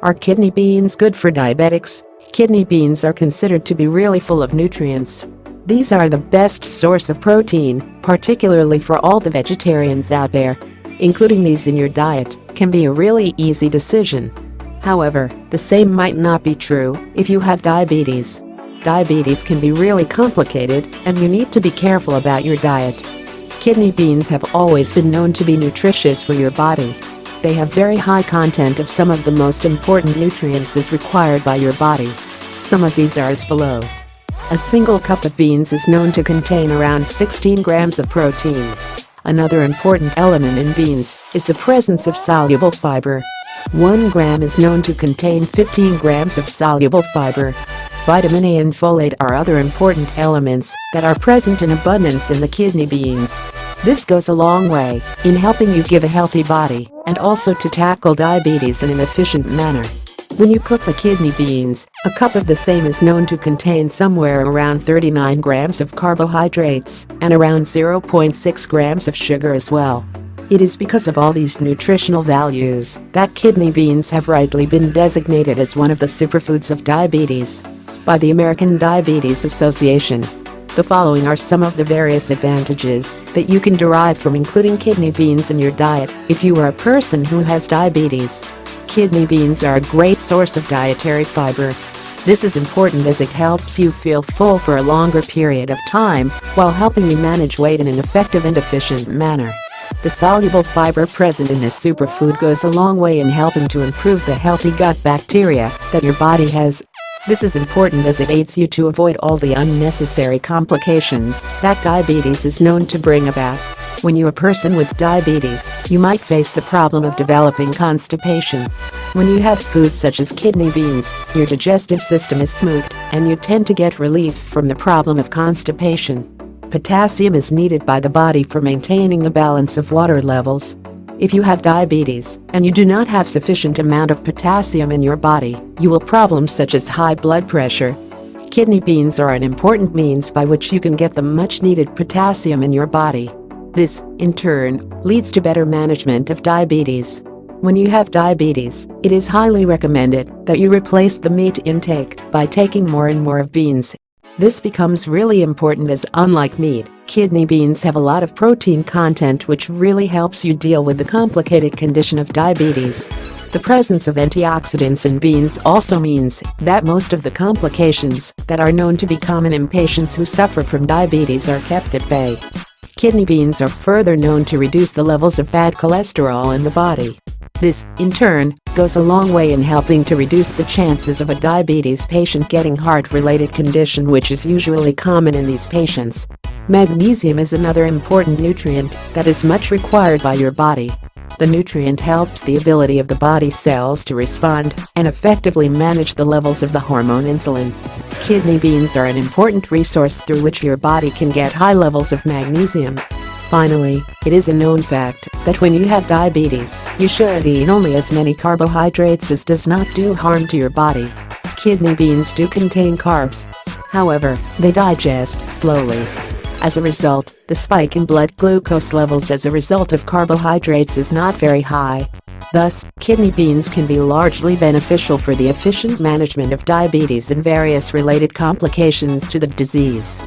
Are kidney beans good for diabetics? Kidney beans are considered to be really full of nutrients. These are the best source of protein, particularly for all the vegetarians out there. Including these in your diet can be a really easy decision. However, the same might not be true if you have diabetes. Diabetes can be really complicated and you need to be careful about your diet. Kidney beans have always been known to be nutritious for your body. They have very high content of some of the most important nutrients as required by your body. Some of these are as below. A single cup of beans is known to contain around 16 grams of protein. Another important element in beans is the presence of soluble fiber. 1 gram is known to contain 15 grams of soluble fiber. Vitamin A and folate are other important elements that are present in abundance in the kidney beans. This goes a long way in helping you give a healthy body and also to tackle diabetes in an efficient manner. When you cook the kidney beans, a cup of the same is known to contain somewhere around 39 grams of carbohydrates and around 0.6 grams of sugar as well. It is because of all these nutritional values that kidney beans have rightly been designated as one of the superfoods of diabetes by the American Diabetes Association. The following are some of the various advantages that you can derive from including kidney beans in your diet if you are a person who has diabetes. Kidney beans are a great source of dietary fiber. This is important as it helps you feel full for a longer period of time while helping you manage weight in an effective and efficient manner. The soluble fiber present in this superfood goes a long way in helping to improve the healthy gut bacteria that your body has. This is important as it aids you to avoid all the unnecessary complications that diabetes is known to bring about. When you're a person with diabetes, you might face the problem of developing constipation. When you have foods such as kidney beans, your digestive system is smooth and you tend to get relief from the problem of constipation. Potassium is needed by the body for maintaining the balance of water levels. If you have diabetes and you do not have sufficient amount of potassium in your body, you will problems such as high blood pressure. Kidney beans are an important means by which you can get the much needed potassium in your body. This, in turn, leads to better management of diabetes. When you have diabetes, it is highly recommended that you replace the meat intake by taking more and more of beans. This becomes really important as unlike meat, kidney beans have a lot of protein content which really helps you deal with the complicated condition of diabetes. The presence of antioxidants in beans also means that most of the complications that are known to be common in patients who suffer from diabetes are kept at bay. Kidney beans are further known to reduce the levels of bad cholesterol in the body. This, in turn, goes a long way in helping to reduce the chances of a diabetes patient getting heart-related condition which is usually common in these patients. Magnesium is another important nutrient that is much required by your body. The nutrient helps the ability of the body cells to respond and effectively manage the levels of the hormone insulin. Kidney beans are an important resource through which your body can get high levels of magnesium. Finally, it is a known fact that when you have diabetes, you should eat only as many carbohydrates as does not do harm to your body. Kidney beans do contain carbs. However, they digest slowly as a result, the spike in blood glucose levels as a result of carbohydrates is not very high. Thus, kidney beans can be largely beneficial for the efficient management of diabetes and various related complications to the disease.